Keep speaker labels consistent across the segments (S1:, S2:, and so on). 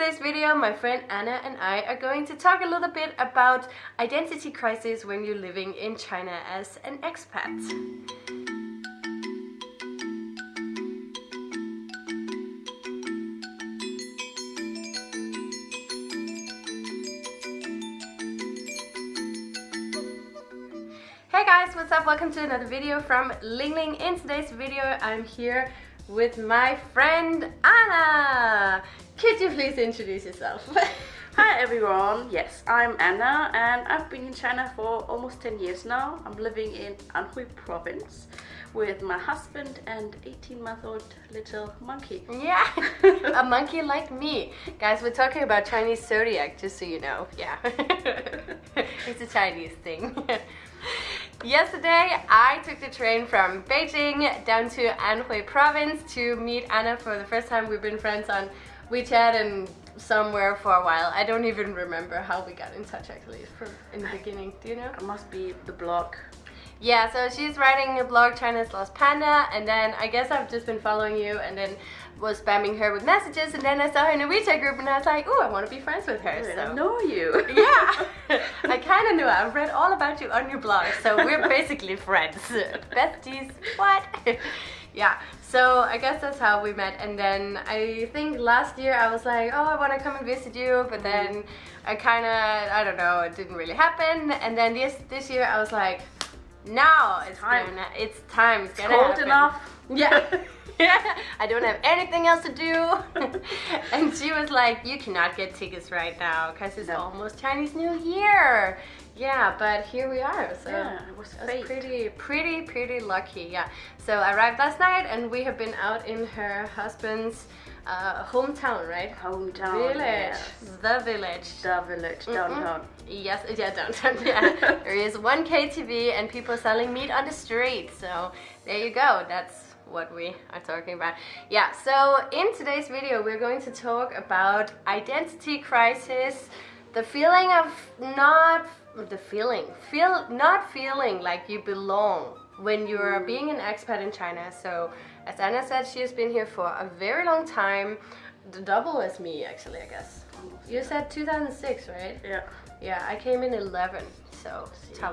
S1: today's video, my friend Anna and I are going to talk a little bit about identity crisis when you're living in China as an expat. Hey guys, what's up? Welcome to another video from Ling Ling. In today's video, I'm here with my friend Anna. Could you please introduce yourself?
S2: Hi everyone, yes, I'm Anna and I've been in China for almost 10 years now. I'm living in Anhui province with my husband and 18 month old little monkey.
S1: Yeah, a monkey like me. Guys, we're talking about Chinese zodiac, just so you know. Yeah, it's a Chinese thing. Yesterday, I took the train from Beijing down to Anhui province to meet Anna for the first time. We've been friends on WeChat and somewhere for a while. I don't even remember how we got in touch actually from in the beginning. Do you know?
S2: It must be the blog.
S1: Yeah, so she's writing a blog, China's Lost Panda, and then I guess I've just been following you and then was spamming her with messages and then I saw her in a WeChat group and I was like, oh, I want to be friends with her.
S2: I so. know you.
S1: yeah, I kind of knew. I've read all about you on your blog, so we're basically friends. Besties, what? yeah, so I guess that's how we met. And then I think last year I was like, oh, I want to come and visit you, but mm-hmm. then I kind of, I don't know, it didn't really happen. And then this this year I was like, now it's time. Gonna, it's time. It's,
S2: it's cold happen. enough.
S1: Yeah. I don't have anything else to do. and she was like, you cannot get tickets right now because it's no. almost Chinese New Year. Yeah, but here we are. So
S2: yeah, it was,
S1: it was pretty, pretty, pretty lucky. Yeah. So I arrived last night and we have been out in her husband's uh, hometown, right?
S2: Hometown.
S1: Village.
S2: Yes.
S1: The village.
S2: The village, downtown. Mm
S1: -mm. Yes, yeah, downtown. Yeah. there is one KTV and people selling meat on the street. So there you go. That's what we are talking about. Yeah, so in today's video we're going to talk about identity crisis, the feeling of not the feeling. Feel not feeling like you belong when you're being an expat in China. So as Anna said she has been here for a very long time. The double as me actually I guess. You said 2006 right?
S2: Yeah.
S1: Yeah I came in 11 so yeah.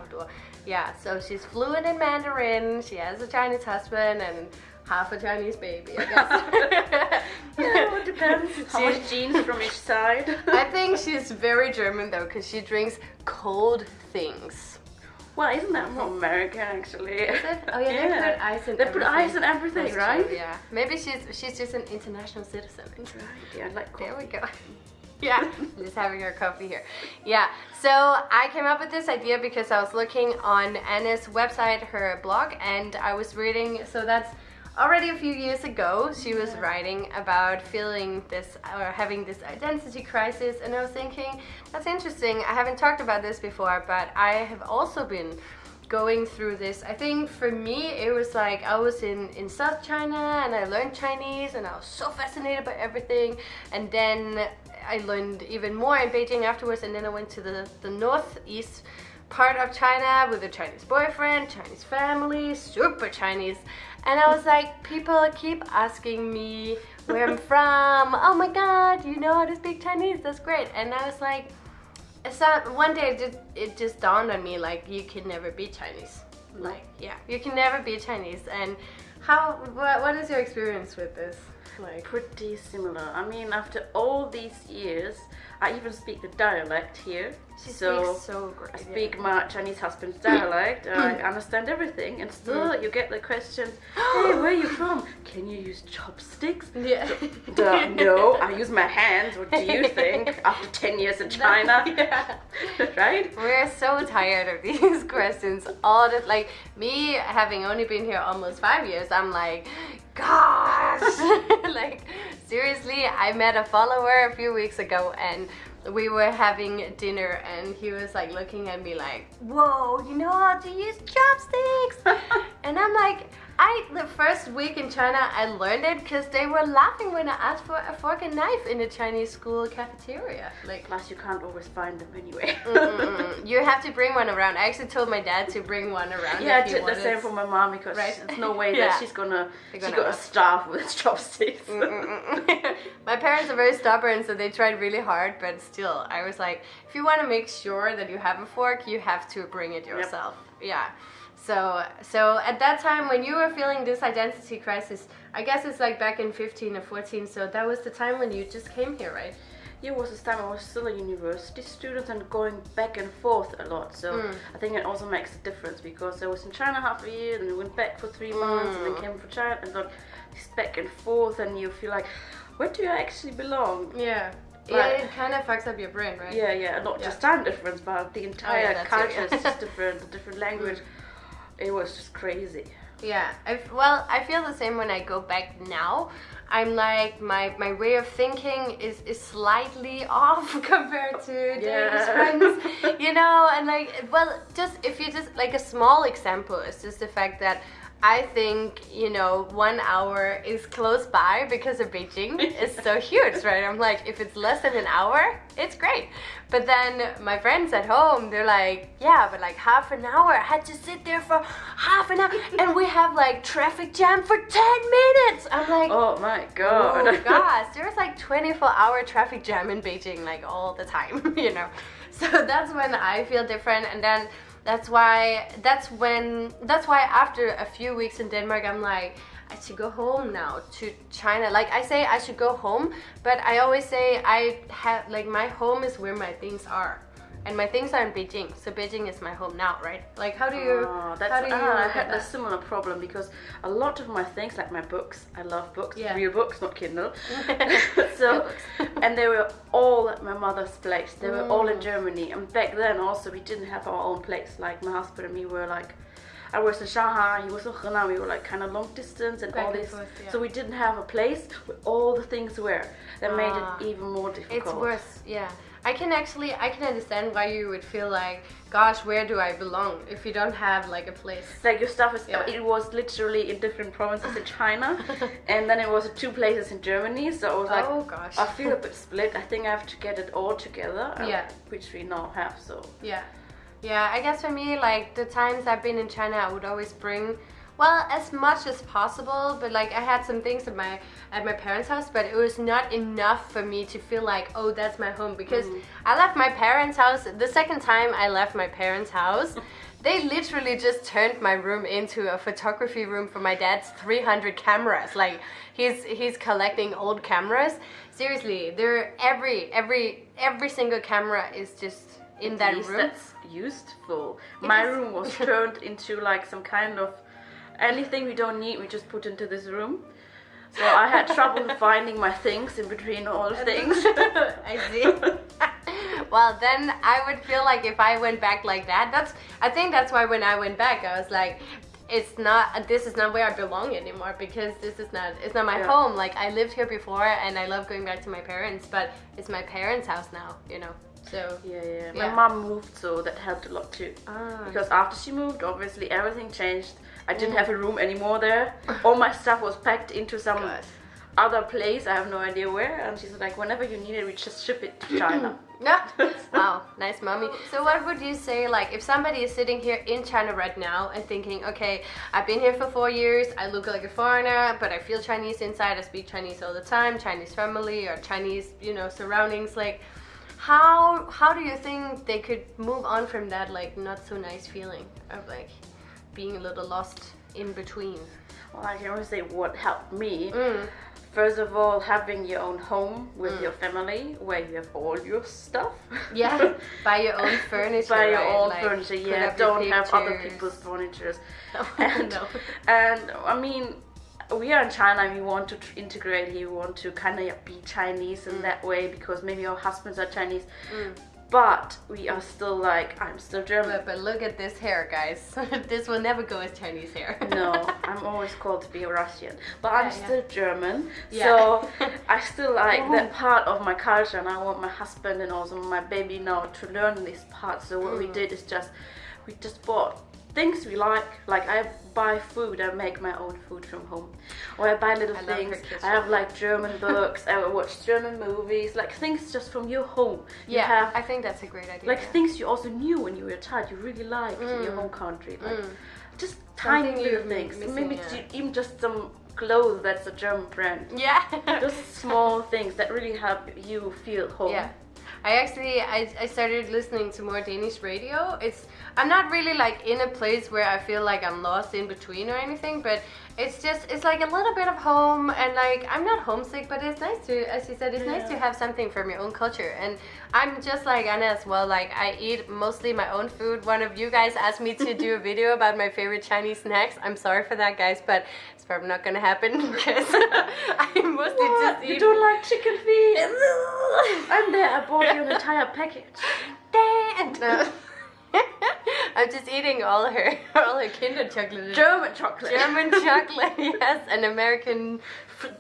S1: yeah so she's fluent in Mandarin. She has a Chinese husband and half a Chinese baby, I guess.
S2: yeah, it depends. How much genes from each side?
S1: I think she's very German though, because she drinks cold things.
S2: Well, isn't that more American actually?
S1: Is it? Oh yeah, yeah. they put ice in
S2: They
S1: everything.
S2: put ice in everything,
S1: That's
S2: right?
S1: True, yeah. Maybe she's she's just an international citizen.
S2: That's right. Yeah, like
S1: coffee. There we go. yeah, just having our coffee here. Yeah, so I came up with this idea because I was looking on Anna's website, her blog, and I was reading, so that's already a few years ago she was writing about feeling this or having this identity crisis and I was thinking that's interesting. I haven't talked about this before but I have also been going through this. I think for me it was like I was in in South China and I learned Chinese and I was so fascinated by everything. And then I learned even more in Beijing afterwards and then I went to the the northeast part of China with a Chinese boyfriend, Chinese family, super Chinese. And I was like, people keep asking me where I'm from. Oh my God, you know how to speak Chinese? That's great. And I was like, not, one day it just, it just dawned on me like, you can never be Chinese. Like, yeah, you can never be Chinese. And how, what, what is your experience with this?
S2: Like, pretty similar. I mean, after all these years, I even speak the dialect here.
S1: She so, so great.
S2: I speak yeah. my Chinese husband's dialect. I understand everything, and still mm. you get the question, "Hey, where are you from? Can you use chopsticks?"
S1: Yeah.
S2: Duh, no, I use my hands. What do you think? After ten years in China,
S1: yeah.
S2: right?
S1: We're so tired of these questions. All the like me having only been here almost five years. I'm like, gosh, like seriously, I met a follower a few weeks ago and we were having dinner and he was like looking at me like, whoa, you know how to use chopsticks? and I'm like, I the first week in China I learned it because they were laughing when I asked for a fork and knife in the Chinese school cafeteria. Like
S2: Plus, you can't always find them anyway.
S1: Mm-mm. you have to bring one around. I actually told my dad to bring one around.
S2: yeah, I did the same for my mom because
S1: Right.
S2: there's no way
S1: Yeah.
S2: that she's gonna
S1: They're
S2: she's
S1: gonna
S2: gonna
S1: ask.
S2: starve with chopsticks.
S1: Mm-mm-mm. my parents are very stubborn, so they tried really hard, but still, I was like, if you want to make sure that you have a fork, you have to bring it yourself. Yeah. So, so at that time when you were feeling this identity crisis, I guess it's like back in 15 or 14. So that was the time when you just came here, right?
S2: Yeah, it was this time I was still a university student and going back and forth a lot. So
S1: Mm.
S2: I think it also makes a difference because I was in China half a year, I went back for three months, and
S1: Mm.
S2: then came for China, and then this back and forth, and you feel like, where do I actually belong?
S1: Yeah.
S2: But-
S1: yeah, it kind of fucks up your brain, right?
S2: Yeah, yeah, not
S1: Yeah.
S2: just time difference, but the entire
S1: that too,
S2: culture
S1: yeah.
S2: is just different, the different language. It was just crazy.
S1: Yeah, I well, I feel the same when I go back now. I'm like my my way of thinking is is slightly off compared to
S2: Yeah.
S1: friends, you know, and like well, just if you just like a small example is just the fact that I think you know one hour is close by because of Beijing is so huge, right? I'm like if it's less than an hour, it's great. But then my friends at home, they're like, yeah, but like half an hour, I had to sit there for half an hour, and we have like traffic jam for ten minutes. I'm like,
S2: Oh my god.
S1: Oh gosh, there's like 24 hour traffic jam in Beijing like all the time, you know. So that's when I feel different and then that's why that's when that's why after a few weeks in Denmark I'm like I should go home now to China. Like I say I should go home, but I always say I have like my home is where my things are. And my things are in Beijing, so Beijing is my home now, right? Like, how do you?
S2: Oh, that's,
S1: how do you
S2: ah, I had a similar problem because a lot of my things, like my books, I love books,
S1: Yeah.
S2: real books, not Kindle. so, and they were all at my mother's place. They were all
S1: Mm.
S2: in Germany, and back then also we didn't have our own place. Like my husband and me were like. I was in Shanghai, he was in Henan, we were like kind of long distance and
S1: Back
S2: all this.
S1: forth, yeah.
S2: So we didn't have a place where all the things were. That made
S1: Ah.
S2: it even more difficult.
S1: It's worse, yeah. I can actually, I can understand why you would feel like, gosh, where do I belong if you don't have like a place.
S2: like your stuff is
S1: Yeah.
S2: it was literally in different provinces in China and then it was two places in Germany so I was like
S1: oh gosh.
S2: I feel a bit split I think I have to get it all together uh,
S1: Yeah.
S2: which we now have so
S1: Yeah. Yeah, I guess for me, like the times I've been in China, I would always bring, well, as much as possible. But like I had some things at my at my parents' house, but it was not enough for me to feel like, oh, that's my home. Because mm. I left my parents' house the second time I left my parents' house. They literally just turned my room into a photography room for my dad's 300 cameras. Like he's he's collecting old cameras. Seriously, there every every every single camera is just in
S2: at
S1: that room.
S2: that's useful my
S1: is.
S2: room was turned into like some kind of anything we don't need we just put into this room so I had trouble finding my things in between all the things
S1: I see. well, then I would feel like if I went back like that, that's I think that's why when I went back, I was like it's not this is not where I belong anymore because this is not it's not my
S2: Yeah.
S1: home. Like I lived here before and I love going back to my parents, but it's my parents' house now, you know. So
S2: yeah yeah
S1: Yeah.
S2: my mom moved so that helped a lot too.
S1: Ah,
S2: because after she moved obviously everything changed. I didn't
S1: Mm.
S2: have a room anymore there. All my stuff was packed into some
S1: gosh.
S2: other place. I have no idea where. And she's like whenever you need it we just ship it to china.
S1: Yeah. wow, nice mommy. So what would you say like if somebody is sitting here in China right now and thinking, okay, I've been here for four years, I look like a foreigner, but I feel Chinese inside, I speak Chinese all the time, Chinese family or Chinese, you know, surroundings, like how how do you think they could move on from that like not so nice feeling of like being a little lost in between?
S2: well i can only say what helped me
S1: Mm.
S2: first of all having your own home with
S1: Mm.
S2: your family where you have all your stuff
S1: Yeah, buy your own furniture.
S2: buy your
S1: right?
S2: own
S1: Like,
S2: furniture yeah don't have other people's furniture
S1: Oh,
S2: and,
S1: no.
S2: and I mean, we are in China we want to tr- integrate here, we want to kind of be Chinese in
S1: Mm.
S2: that way because maybe our husbands are Chinese.
S1: Mm.
S2: but we are still like I'm still German.
S1: But, but look at this hair, guys. this will never go as Chinese hair.
S2: no, I'm always called to be a Russian, but I'm
S1: Yeah, yeah.
S2: still German.
S1: Yeah.
S2: So I still like that part of my culture, and I want my husband and also my baby now to learn this part. So what
S1: Mm.
S2: we did is just we just bought things we like. Like I buy food, I make my own food from home, or I buy little
S1: I
S2: things. I have like German books. I watch German movies, like things just from your home. You
S1: yeah,
S2: have
S1: I think that's a great idea.
S2: like things you also knew when you were a child you really liked in your
S1: Mm.
S2: home country like
S1: Mm.
S2: just tiny
S1: Something
S2: little things
S1: missing,
S2: maybe
S1: yeah.
S2: even just some clothes that's a german brand
S1: yeah.
S2: just small things that really help you feel home
S1: Yeah. I actually I, I started listening to more Danish radio. It's I'm not really like in a place where I feel like I'm lost in between or anything, but it's just it's like a little bit of home and like I'm not homesick, but it's nice to as you said, it's nice to have something from your own culture. And I'm just like Anna as well, like I eat mostly my own food. One of you guys asked me to do a video about my favorite Chinese snacks. I'm sorry for that guys, but it's probably not gonna happen because I mostly
S2: What?
S1: just
S2: you don't like chicken feet i'm there i bought you an entire package
S1: Dan! No. I'm just eating all her all her Kinder chocolate.
S2: german chocolate
S1: German chocolate, yes, and American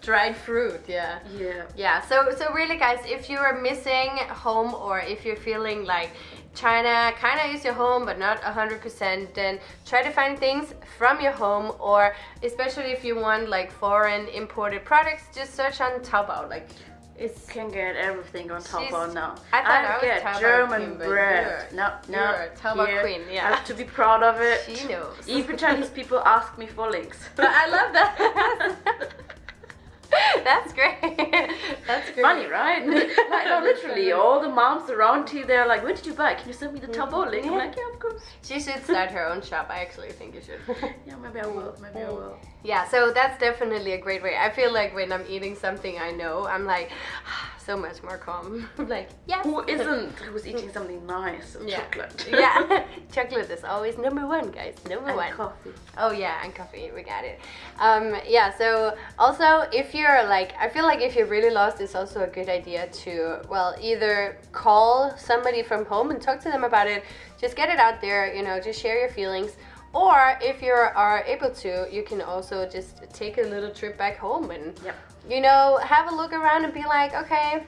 S1: dried fruit, yeah.
S2: yeah
S1: Yeah, so so really guys, if you are missing home or if you're feeling like China kind of is your home but not 100%, then try to find things from your home or especially if you want like foreign imported products, just search on Taobao. Like it's
S2: can get everything on
S1: top
S2: Taobao now.
S1: I thought I was
S2: get German
S1: queen,
S2: bread. No, no.
S1: you're a
S2: here.
S1: queen, yeah.
S2: I have to be proud of it.
S1: she knows.
S2: Even Chinese people ask me for links.
S1: But I love that. That's great. That's great.
S2: Funny, right? like, no, literally, all the moms around here, they're like, "Where did you buy? Can you send me the Taobao link?" I'm
S1: mm-hmm.
S2: like, "Yeah, of course."
S1: She should start her own shop. I actually think you should.
S2: Yeah, maybe I will. Maybe I will.
S1: yeah, so that's definitely a great way. I feel like when I'm eating something I know, I'm like ah, so much more calm. Like, yes.
S2: Who isn't? Who's eating something nice?
S1: Yeah.
S2: Chocolate.
S1: yeah, chocolate is always number one, guys. Number
S2: And
S1: one.
S2: coffee.
S1: Oh yeah, and coffee. We got it. Um, yeah. So also, if you're like, I feel like if you're really lost, it's also a good idea to well either call somebody from home and talk to them about it. Just get it out there. You know, just share your feelings. Or if you are able to, you can also just take a little trip back home and
S2: Yep.
S1: You know have a look around and be like, okay.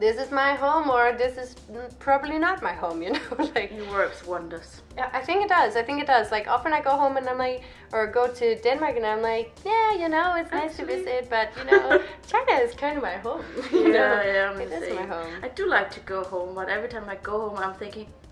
S1: This is my home, or this is probably not my home, you know. like,
S2: It works wonders.
S1: yeah, I think it does. I think it does. Like often I go home and I'm like, or go to Denmark and I'm like, yeah, you know, it's nice to visit, but you know, China is kind of my home. you know?
S2: Yeah, yeah, I'm
S1: it my home.
S2: I do like to go home, but every time I go home, I'm thinking, yeah,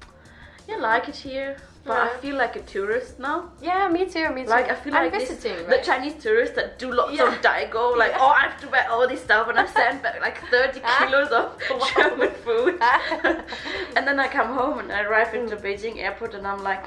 S2: I like it here, but I feel like a tourist now.
S1: Yeah, me too. Me too.
S2: Like I feel
S1: I'm
S2: like this-
S1: visiting,
S2: the? Chinese tourists that do lots
S1: Yeah.
S2: of daigou, like
S1: Yeah.
S2: oh I have to buy all this stuff and I send back like 30
S1: Ah.
S2: kilos of. German food.
S1: Ah.
S2: and then I come home and I arrive into Beijing airport and I'm like,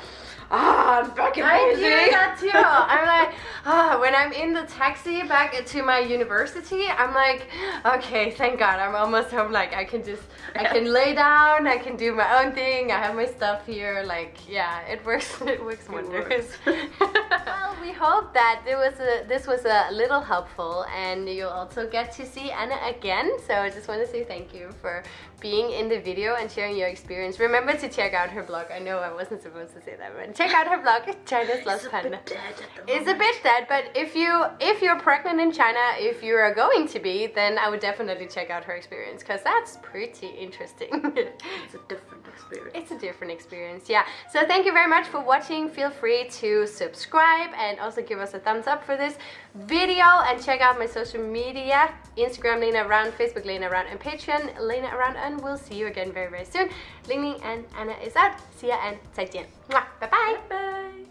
S2: ah, I'm back in
S1: I do that too. I'm like, ah, when I'm in the taxi back to my university, I'm like, okay, thank God, I'm almost home. Like, I can just, I can lay down, I can do my own thing. I have my stuff here. Like, yeah, it works. It works wonders.
S2: works.
S1: well, we hope that it was a, this was a little helpful, and you'll also get to see Anna again. So I just want to say thank you for being in the video and sharing your experience. Remember to check out her blog. I know I wasn't supposed to say that, but check out her blog, China's Lost Panda.
S2: bit dead at the
S1: It's a bit dead, but if you if you're pregnant in China, if you are going to be, then I would definitely check out her experience because that's pretty interesting.
S2: It's a different experience.
S1: it's a different experience, yeah. So thank you very much for watching. Feel free to subscribe and also give us a thumbs up for this video and check out my social media: Instagram Lena Around, Facebook Lena Around, and Patreon Lena Around. And we'll see you again very very soon. Ling Ling and Anna is out. See ya and 再见. Mwah. Bye Bye.
S2: Bye.